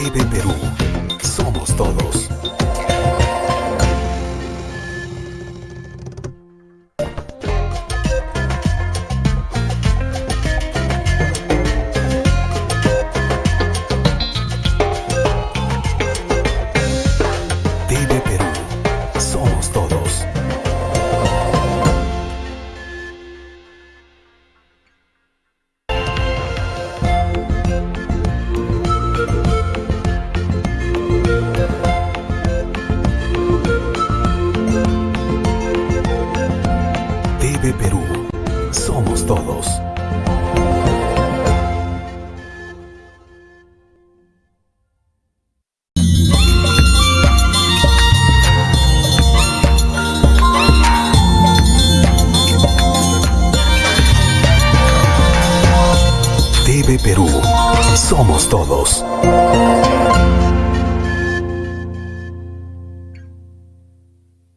Baby Peru. Perú. Somos todos. TV Perú. Somos todos.